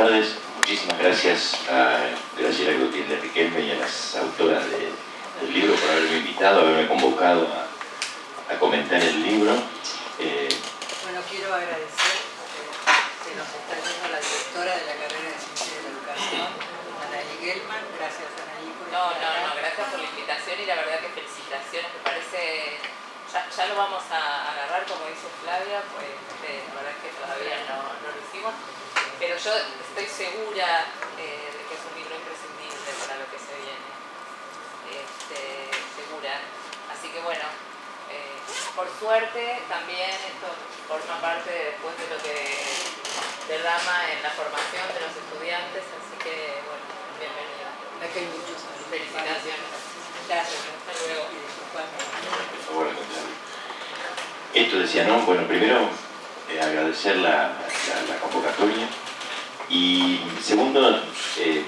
tardes. Muchísimas gracias a Graciela Gutiérrez Riquelme y a las autoras del libro por haberme invitado, haberme convocado a, comentar el libro. Eh, bueno, quiero agradecer que nos está yendo la directora de la carrera de Ciencia de la Educación, Anaí Gelman. Gracias, Anaí, por No, no, no, gracias por la invitación y la verdad que felicitaciones, me parece... Ya, lo vamos a agarrar, como dice Flavia, pues eh, la verdad es que todavía no, no lo hicimos pero yo estoy segura eh, de que es un libro imprescindible para lo que se viene. Este, segura. Así que bueno, eh, por suerte también esto forma parte después de lo que derrama en la formación de los estudiantes, así que bueno, bienvenido. Felicitaciones. Hasta luego. Esto decía, ¿no? Bueno, primero eh, agradecer la, la convocatoria y segundo, eh,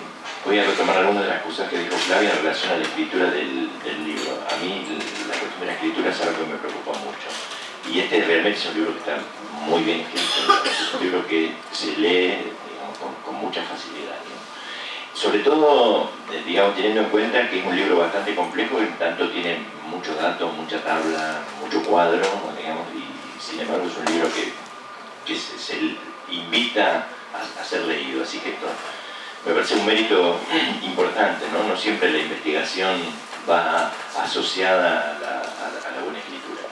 voy a retomar algunas de las cosas que dijo Flavia en relación a la escritura del, libro. A mí la cuestión de la escritura es algo que me preocupa mucho. Y este realmente es un libro que está muy bien escrito, es un libro que se lee. Sobre todo, eh, digamos, teniendo en cuenta que es un libro bastante complejo, en tanto tiene muchos datos, mucha tabla, mucho cuadro, digamos, y sin embargo es un libro que, se invita a, ser leído. Así que esto me parece un mérito importante, ¿no? No siempre la investigación va asociada a la, buena escritura.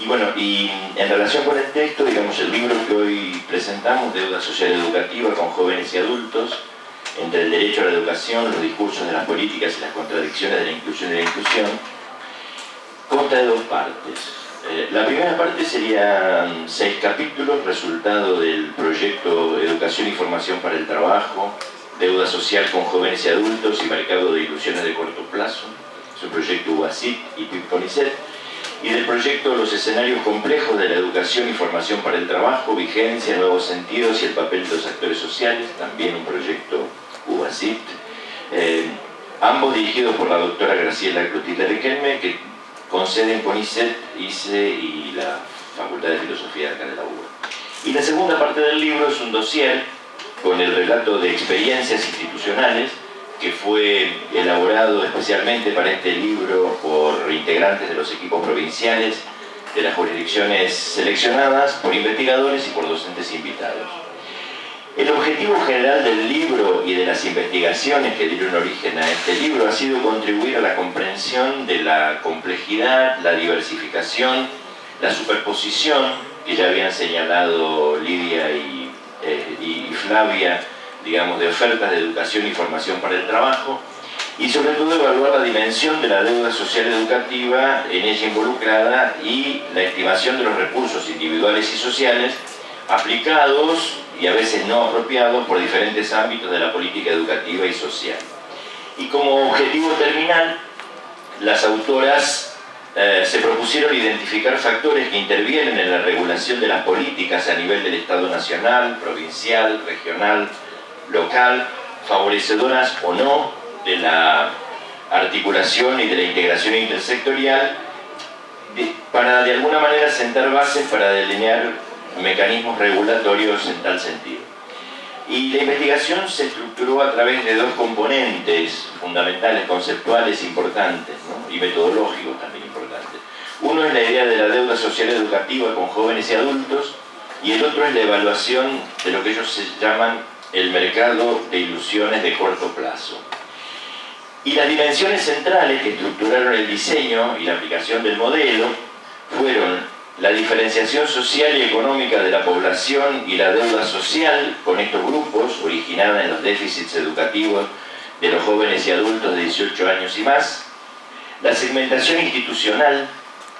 Y bueno, y en relación con el texto, digamos, el libro que hoy presentamos, Deuda Social Educativa con jóvenes y adultos, entre el derecho a la educación, los discursos de las políticas y las contradicciones de la inclusión y la inclusión, consta de dos partes. Eh, la primera parte serían seis capítulos, resultado del proyecto Educación y Formación para el Trabajo, Deuda Social con Jóvenes y Adultos y Mercado de Ilusiones de Corto Plazo, es un proyecto UASIT y PIPCONICET, y del proyecto Los escenarios complejos de la educación y formación para el trabajo, vigencia, nuevos sentidos y el papel de los actores sociales, también un proyecto UASIT, eh, ambos dirigidos por la doctora Graciela Clotilde Riquelme, que con sede en CONICET, ICE y la Facultad de Filosofía de la UBA. Y la segunda parte del libro es un dossier con el relato de experiencias institucionales que fue elaborado especialmente para este libro por integrantes de los equipos provinciales de las jurisdicciones seleccionadas, por investigadores y por docentes invitados. El objetivo general del libro y de las investigaciones que dieron origen a este libro ha sido contribuir a la comprensión de la complejidad, la diversificación, la superposición que ya habían señalado Lidia y, eh, Flavia, digamos, de ofertas de educación y formación para el trabajo, y sobre todo evaluar la dimensión de la deuda social educativa en ella involucrada y la estimación de los recursos individuales y sociales aplicados y a veces no apropiados por diferentes ámbitos de la política educativa y social. Y como objetivo terminal, las autoras eh, se propusieron identificar factores que intervienen en la regulación de las políticas a nivel del Estado nacional, provincial, regional, local, favorecedoras o no de la articulación y de la integración intersectorial, para de alguna manera sentar bases para delinear mecanismos regulatorios en tal sentido. Y la investigación se estructuró a través de dos componentes fundamentales, conceptuales importantes y metodológicos también importantes. Uno es la idea de la deuda social educativa con jóvenes y adultos y el otro es la evaluación de lo que ellos se llaman el mercado de ilusiones de corto plazo. Y las dimensiones centrales que estructuraron el diseño y la aplicación del modelo fueron la diferenciación social y económica de la población y la deuda social con estos grupos, originada en los déficits educativos de los jóvenes y adultos de 18 años y más, la segmentación institucional,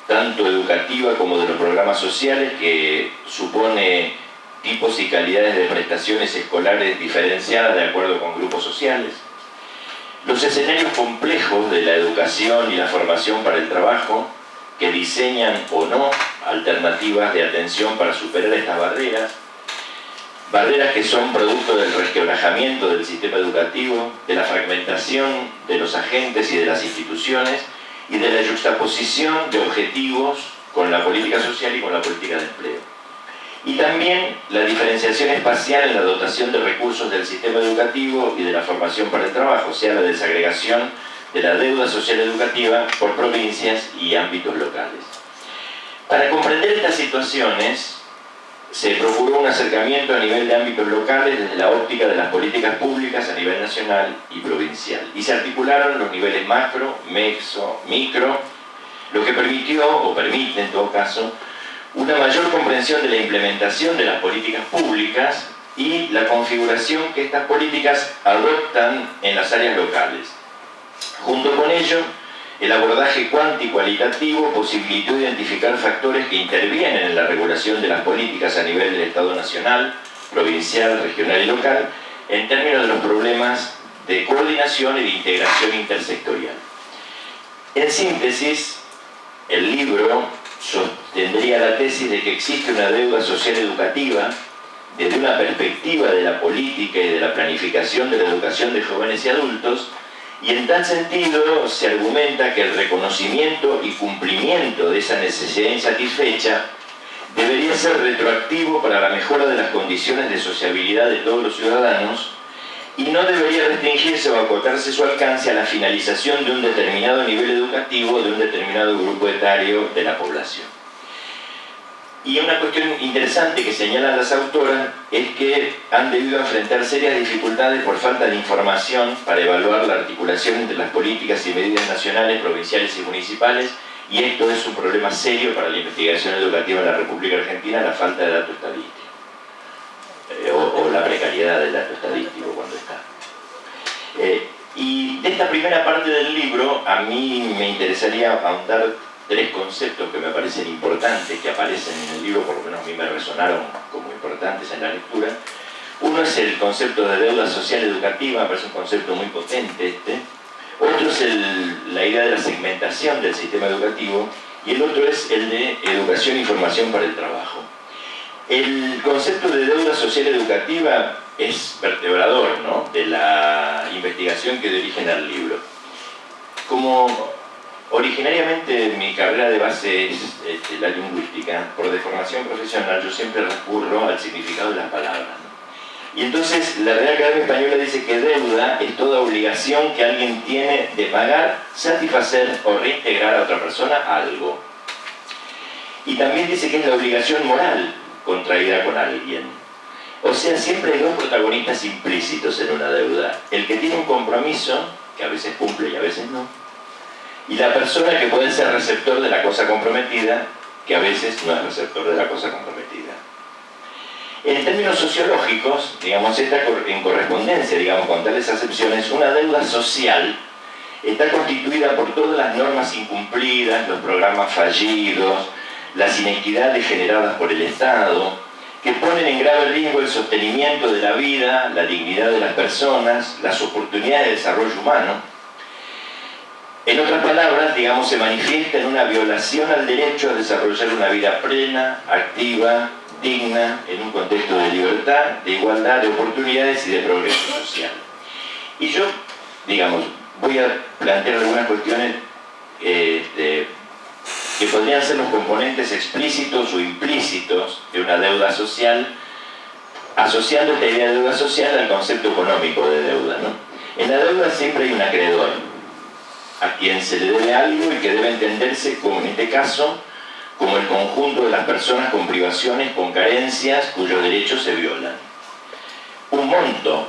tanto educativa como de los programas sociales, que supone tipos y calidades de prestaciones escolares diferenciadas de acuerdo con grupos sociales, los escenarios complejos de la educación y la formación para el trabajo, que diseñan o no alternativas de atención para superar estas barreras, barreras que son producto del resquebrajamiento del sistema educativo, de la fragmentación de los agentes y de las instituciones y de la juxtaposición de objetivos con la política social y con la política de empleo. y también la diferenciación espacial en la dotación de recursos del sistema educativo y de la formación para el trabajo, sea, la desagregación de la deuda social educativa por provincias y ámbitos locales. Para comprender estas situaciones, se procuró un acercamiento a nivel de ámbitos locales desde la óptica de las políticas públicas a nivel nacional y provincial. Y se articularon los niveles macro, meso, micro, lo que permitió, o permite en todo caso, una mayor comprensión de la implementación de las políticas públicas y la configuración que estas políticas adoptan en las áreas locales. Junto con ello, el abordaje cuanti-cualitativo posibilitó identificar factores que intervienen en la regulación de las políticas a nivel del Estado nacional, provincial, regional y local, en términos de los problemas de coordinación y de integración intersectorial. En síntesis, el libro sostendría la tesis de que existe una deuda social educativa desde una perspectiva de la política y de la planificación de la educación de jóvenes y adultos, y en tal sentido se argumenta que el reconocimiento y cumplimiento de esa necesidad insatisfecha debería ser retroactivo para la mejora de las condiciones de sociabilidad de todos los ciudadanos y no debería restringirse o acotarse su alcance a la finalización de un determinado nivel educativo de un determinado grupo etario de la población. Y una cuestión interesante que señalan las autoras es que han debido enfrentar serias dificultades por falta de información para evaluar la articulación entre las políticas y medidas nacionales, provinciales y municipales, y esto es un problema serio para la investigación educativa en la República Argentina, la falta de datos estadísticos. Eh, o, la precariedad del dato estadístico cuando está. Eh, y de esta primera parte del libro, a mí me interesaría ahondar tres conceptos que me parecen importantes, que aparecen en el libro, por lo menos a mí me resonaron como importantes en la lectura. Uno es el concepto de deuda social educativa, me parece un concepto muy potente este. Otro es la idea de la segmentación del sistema educativo y el otro es el de educación y formación para el trabajo. El concepto de deuda social educativa es vertebrador ¿no? de la investigación que dirigen al libro. Como originariamente mi carrera de base es este, la lingüística, por deformación profesional yo siempre recurro al significado de las palabras. Y entonces la Real Academia Española dice que deuda es toda obligación que alguien tiene de pagar, satisfacer o reintegrar a otra persona algo. Y también dice que es la obligación moral, contraída con alguien. O sea, siempre hay dos protagonistas implícitos en una deuda. El que tiene un compromiso, que a veces cumple y a veces no, y la persona que puede ser receptor de la cosa comprometida, que a veces no es receptor de la cosa comprometida. En términos sociológicos, digamos, esta en correspondencia, digamos, con tales acepciones, una deuda social está constituida por todas las normas incumplidas, los programas fallidos, las inequidades generadas por el Estado, que ponen en grave riesgo el sostenimiento de la vida, la dignidad de las personas, las oportunidades de desarrollo humano. En otras palabras, digamos, se manifiesta en una violación al derecho a desarrollar una vida plena, activa, digna, en un contexto de libertad, de igualdad de oportunidades y de progreso social. Y yo, digamos, voy a plantear algunas cuestiones eh, que podrían ser los componentes explícitos o implícitos de una deuda social, asociando esta idea de deuda social al concepto económico de deuda. En la deuda siempre hay un acreedor, a quien se le debe algo y que debe entenderse como en este caso como el conjunto de las personas con privaciones, con carencias, cuyos derechos se violan. Un monto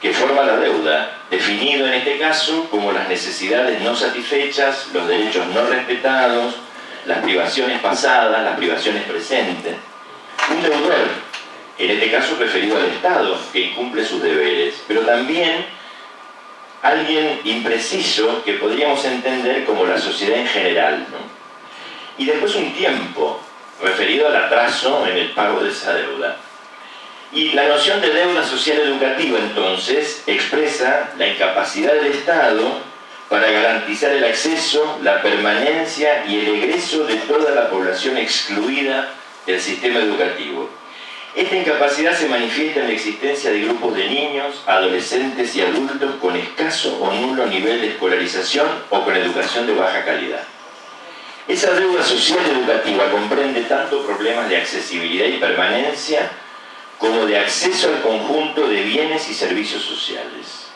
que forma la deuda, definido en este caso como las necesidades no satisfechas, los derechos no respetados, las privaciones pasadas, las privaciones presentes. Un deudor, en este caso referido al Estado, que incumple sus deberes, pero también alguien impreciso que podríamos entender como la sociedad en general. Y después un tiempo, referido al atraso en el pago de esa deuda. Y la noción de deuda social educativa, entonces, expresa la incapacidad del Estado para garantizar el acceso, la permanencia y el egreso de toda la población excluida del sistema educativo. Esta incapacidad se manifiesta en la existencia de grupos de niños, adolescentes y adultos con escaso o nulo nivel de escolarización o con educación de baja calidad. Esa deuda social educativa comprende tanto problemas de accesibilidad y permanencia como de acceso al conjunto de bienes y servicios sociales.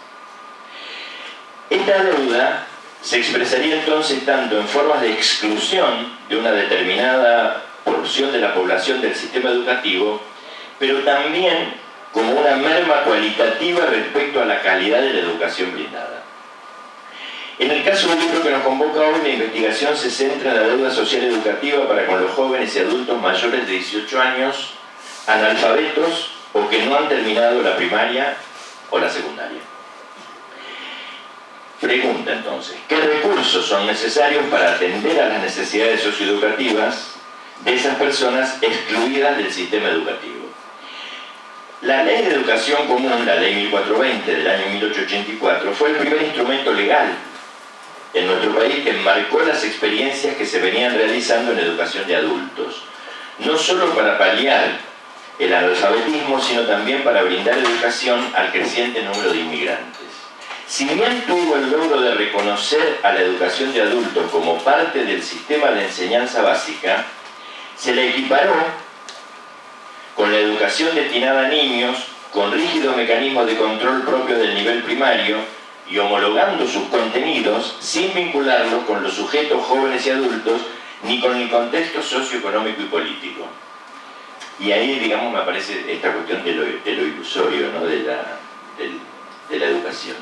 Esta deuda se expresaría entonces tanto en formas de exclusión de una determinada porción de la población del sistema educativo, pero también como una merma cualitativa respecto a la calidad de la educación brindada. En el caso del libro que nos convoca hoy, la investigación se centra en la deuda social educativa para con los jóvenes y adultos mayores de 18 años, analfabetos o que no han terminado la primaria o la secundaria. Pregunta entonces, ¿qué recursos son necesarios para atender a las necesidades socioeducativas de esas personas excluidas del sistema educativo? La Ley de Educación Común, la Ley 1420 del año 1884, fue el primer instrumento legal en nuestro país que marcó las experiencias que se venían realizando en educación de adultos, no solo para paliar el analfabetismo, sino también para brindar educación al creciente número de inmigrantes. Si bien tuvo el logro de reconocer a la educación de adultos como parte del sistema de enseñanza básica, se le equiparó con la educación destinada a niños, con rígidos mecanismos de control propios del nivel primario, y homologando sus contenidos sin vincularlos con los sujetos jóvenes y adultos ni con el contexto socioeconómico y político. Y ahí, digamos, me aparece esta cuestión de lo, ilusorio ¿no? de, la, educación.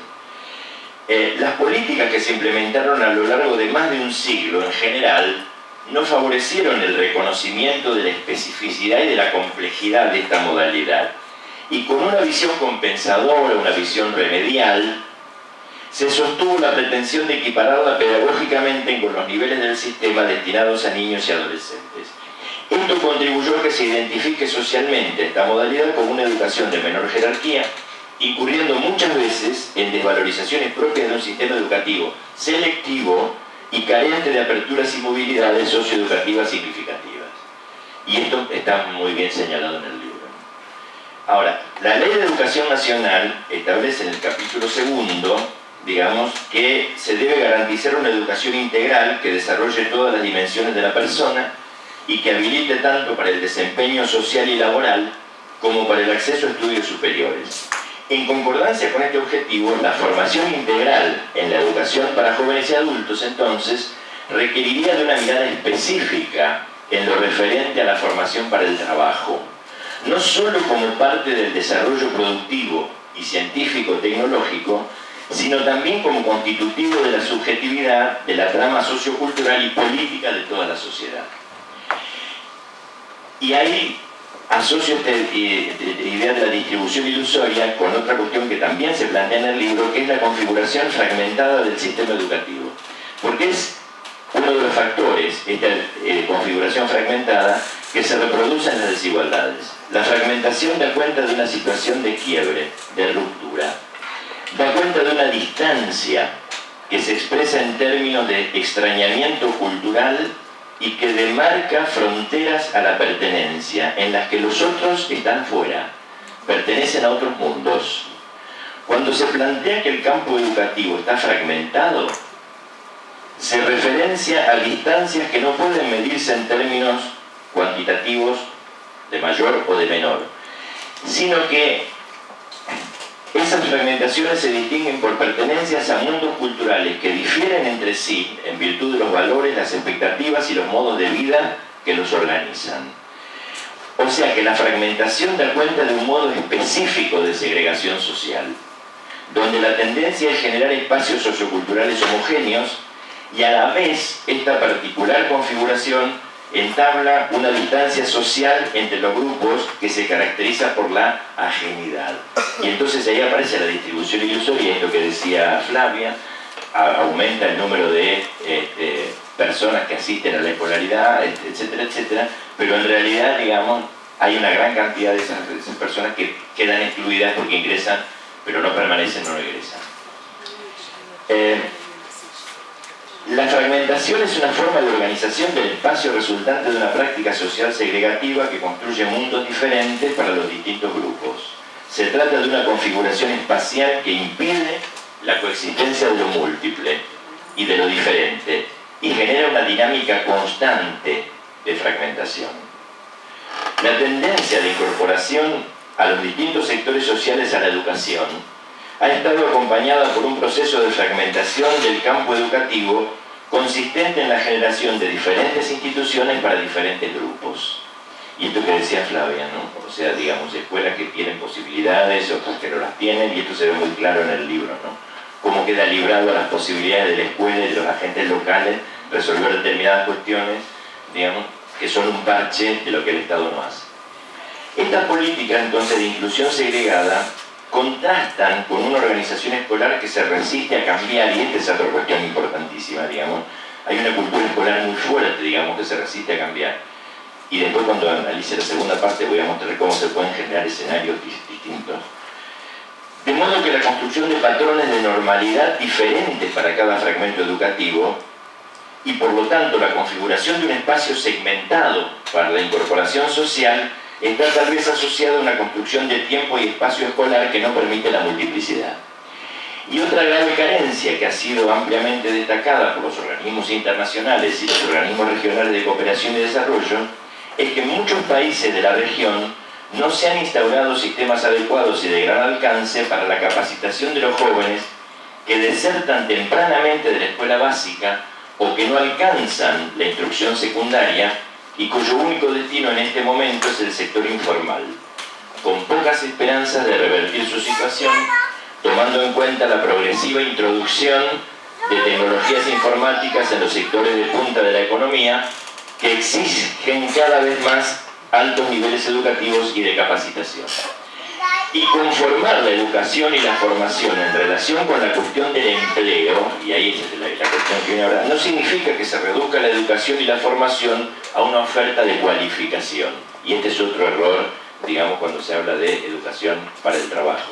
Eh, las políticas que se implementaron a lo largo de más de un siglo en general no favorecieron el reconocimiento de la especificidad y de la complejidad de esta modalidad. Y con una visión compensadora, una visión remedial, se sostuvo la pretensión de equipararla pedagógicamente con los niveles del sistema destinados a niños y adolescentes. Esto contribuyó a que se identifique socialmente esta modalidad como una educación de menor jerarquía, incurriendo muchas veces en desvalorizaciones propias de un sistema educativo selectivo y carente de aperturas y movilidades socioeducativas significativas. Y esto está muy bien señalado en el libro. Ahora, la Ley de Educación Nacional establece en el capítulo segundo digamos, que se debe garantizar una educación integral que desarrolle todas las dimensiones de la persona y que habilite tanto para el desempeño social y laboral como para el acceso a estudios superiores. En concordancia con este objetivo, la formación integral en la educación para jóvenes y adultos, entonces, requeriría de una mirada específica en lo referente a la formación para el trabajo, no solo como parte del desarrollo productivo y científico-tecnológico, sino también como constitutivo de la subjetividad de la trama sociocultural y política de toda la sociedad. Y ahí asocio esta idea de la distribución ilusoria con otra cuestión que también se plantea en el libro, que es la configuración fragmentada del sistema educativo. Porque es uno de los factores, esta eh, configuración fragmentada, que se reproduce en las desigualdades. La fragmentación da cuenta de una situación de quiebre, de ruptura, da cuenta de una distancia que se expresa en términos de extrañamiento cultural y que demarca fronteras a la pertenencia, en las que los otros están fuera, pertenecen a otros mundos. Cuando se plantea que el campo educativo está fragmentado, se referencia a distancias que no pueden medirse en términos cuantitativos de mayor o de menor, sino que esas fragmentaciones se distinguen por pertenencias a mundos culturales que difieren entre sí en virtud de los valores, las expectativas y los modos de vida que los organizan. O sea que la fragmentación da cuenta de un modo específico de segregación social, donde la tendencia es generar espacios socioculturales homogéneos y a la vez esta particular configuración entabla una distancia social entre los grupos que se caracteriza por la ajenidad. Y entonces ahí aparece la distribución ilusoria, es lo que decía Flavia, aumenta el número de este, personas que asisten a la escolaridad, etcétera, etcétera, pero en realidad, digamos, hay una gran cantidad de esas, personas que quedan excluidas porque ingresan, pero no permanecen, no regresan. Eh, la fragmentación es una forma de organización del espacio resultante de una práctica social segregativa que construye mundos diferentes para los distintos grupos. Se trata de una configuración espacial que impide la coexistencia de lo múltiple y de lo diferente y genera una dinámica constante de fragmentación. La tendencia de incorporación a los distintos sectores sociales a la educación ha estado acompañada por un proceso de fragmentación del campo educativo consistente en la generación de diferentes instituciones para diferentes grupos. Y esto que decía Flavia, ¿no? O sea, digamos, escuelas que tienen posibilidades, otras que no las tienen, y esto se ve muy claro en el libro, ¿no? Cómo queda librado a las posibilidades de la escuela y de los agentes locales resolver determinadas cuestiones, digamos, que son un parche de lo que el Estado no hace. Estas políticas, entonces, de inclusión segregada contrastan con una organización escolar que se resiste a cambiar, y esta es otra cuestión importantísima, digamos. Hay una cultura escolar muy fuerte, digamos, que se resiste a cambiar. Y después cuando analice la segunda parte voy a mostrar cómo se pueden generar escenarios distintos. De modo que la construcción de patrones de normalidad diferentes para cada fragmento educativo y por lo tanto la configuración de un espacio segmentado para la incorporación social está tal vez asociada a una construcción de tiempo y espacio escolar que no permite la multiplicidad. Y otra grave carencia que ha sido ampliamente destacada por los organismos internacionales y los organismos regionales de cooperación y desarrollo es que muchos países de la región no se han instaurado sistemas adecuados y de gran alcance para la capacitación de los jóvenes que desertan tempranamente de la escuela básica o que no alcanzan la instrucción secundaria y cuyo único destino en este momento es el sector informal, con pocas esperanzas de revertir su situación, tomando en cuenta la progresiva introducción de tecnologías informáticas en los sectores de punta de la economía que exigen cada vez más altos niveles educativos y de capacitación y conformar la educación y la formación en relación con la cuestión del empleo, y ahí es la, cuestión que viene ahora, no significa que se reduzca la educación y la formación a una oferta de cualificación. Y este es otro error, digamos, cuando se habla de educación para el trabajo.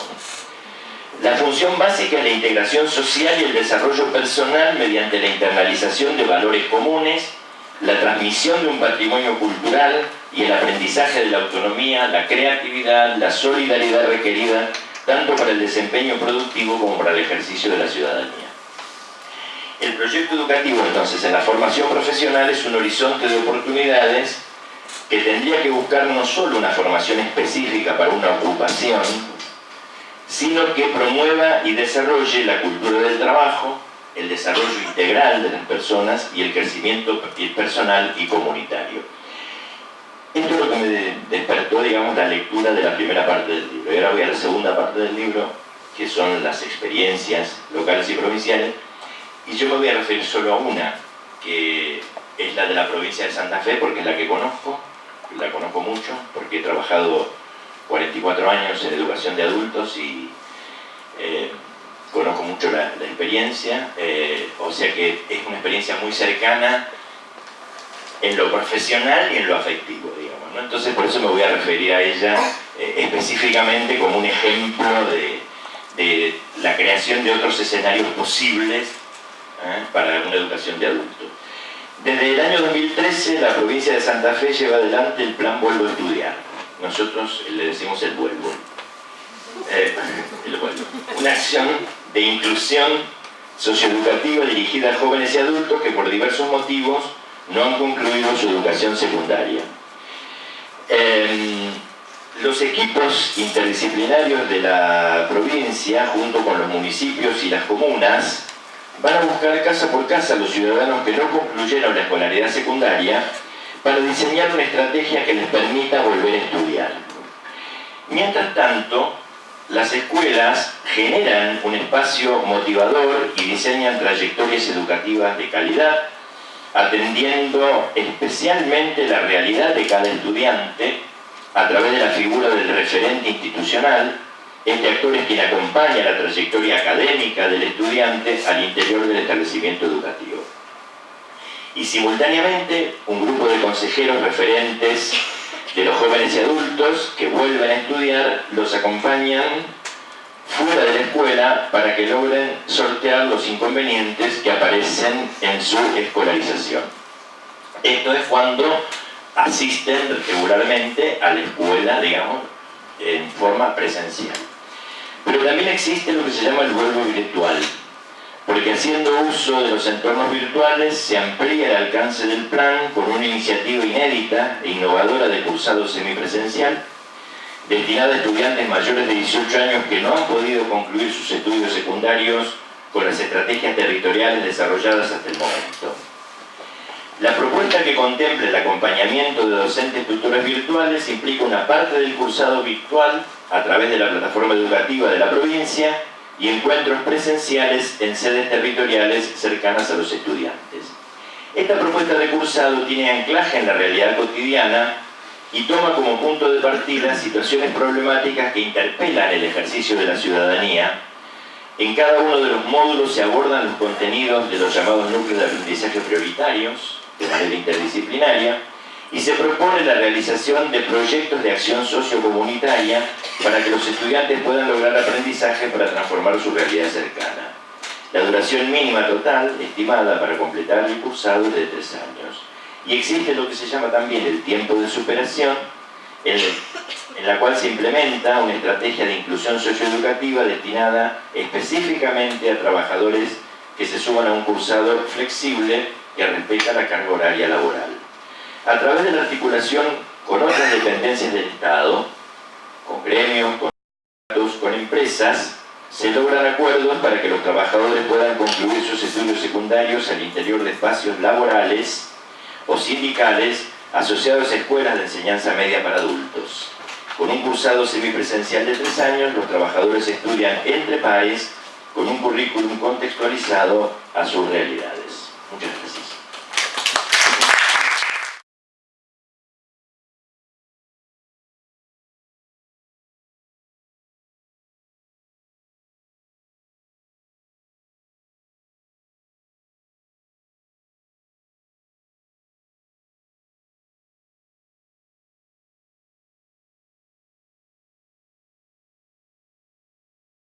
La función básica es la integración social y el desarrollo personal mediante la internalización de valores comunes, la transmisión de un patrimonio cultural y el aprendizaje de la autonomía, la creatividad, la solidaridad requerida tanto para el desempeño productivo como para el ejercicio de la ciudadanía. El proyecto educativo, entonces, en la formación profesional es un horizonte de oportunidades que tendría que buscar no solo una formación específica para una ocupación, sino que promueva y desarrolle la cultura del trabajo, el desarrollo integral de las personas y el crecimiento personal y comunitario. Esto es lo que me despertó, digamos, la lectura de la primera parte del libro. Y ahora voy a la segunda parte del libro, que son las experiencias locales y provinciales. Y yo me voy a referir solo a una, que es la de la provincia de Santa Fe, porque es la que conozco, la conozco mucho, porque he trabajado 44 años en educación de adultos y eh, conozco mucho la, experiencia, eh, o sea que es una experiencia muy cercana en lo profesional y en lo afectivo, digamos. Entonces por eso me voy a referir a ella eh, específicamente como un ejemplo de, la creación de otros escenarios posibles ¿eh? para una educación de adultos. Desde el año 2013 la provincia de Santa Fe lleva adelante el plan Vuelvo a Estudiar. Nosotros le decimos el Vuelvo. el vuelvo. Una acción de inclusión socioeducativa dirigida a jóvenes y adultos que por diversos motivos no han concluido su educación secundaria. Em, los equipos interdisciplinarios de la provincia, junto con los municipios y las comunas, van a buscar casa por casa a los ciudadanos que no concluyeron la escolaridad secundaria para diseñar una estrategia que les permita volver a estudiar. Mientras tanto, las escuelas generan un espacio motivador y diseñan trayectorias educativas de calidad, atendiendo especialmente la realidad de cada estudiante a través de la figura del referente institucional. Este actor es quien acompaña la trayectoria académica del estudiante al interior del establecimiento educativo. Y simultáneamente, un grupo de consejeros referentes de los jóvenes y adultos que vuelven a estudiar los acompañan fuera de la escuela para que logren sortear los inconvenientes que aparecen en su escolarización. Esto es cuando asisten regularmente a la escuela, digamos, en forma presencial. Pero también existe lo que se llama el vuelvo virtual, porque haciendo uso de los entornos virtuales se amplía el alcance del plan con una iniciativa inédita e innovadora de cursado semipresencial destinada a estudiantes mayores de 18 años que no han podido concluir sus estudios secundarios con las estrategias territoriales desarrolladas hasta el momento. La propuesta que contemple el acompañamiento de docentes tutores virtuales implica una parte del cursado virtual a través de la plataforma educativa de la provincia y encuentros presenciales en sedes territoriales cercanas a los estudiantes. Esta propuesta de cursado tiene anclaje en la realidad cotidiana y toma como punto de partida situaciones problemáticas que interpelan el ejercicio de la ciudadanía. En cada uno de los módulos se abordan los contenidos de los llamados núcleos de aprendizaje prioritarios, de manera interdisciplinaria, y se propone la realización de proyectos de acción sociocomunitaria para que los estudiantes puedan lograr aprendizaje para transformar su realidad cercana. La duración mínima total, estimada para completar el cursado, es de tres años. Y existe lo que se llama también el tiempo de superación, en, la cual se implementa una estrategia de inclusión socioeducativa destinada específicamente a trabajadores que se suban a un cursado flexible que respeta la carga horaria laboral a través de la articulación con otras dependencias del Estado, con gremios, con con empresas, se logran acuerdos para que los trabajadores puedan concluir sus estudios secundarios al interior de espacios laborales o sindicales asociados a escuelas de enseñanza media para adultos. Con un cursado semipresencial de tres años, los trabajadores estudian entre pares con un currículum contextualizado a sus realidades. Muchas gracias.